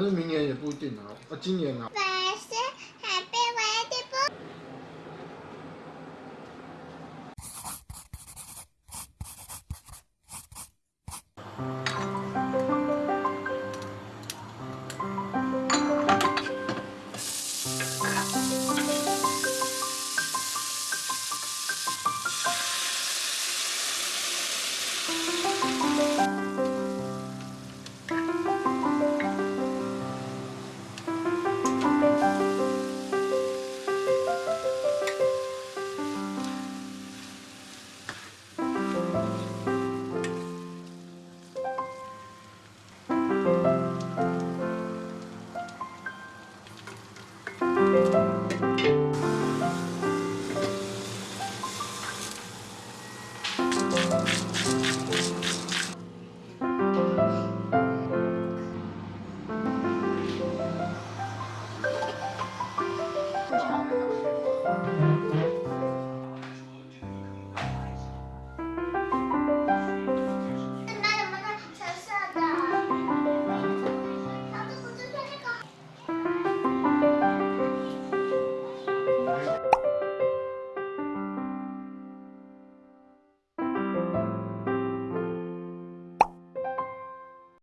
薯，没有。可是明年也不一定啊，啊，今年啊，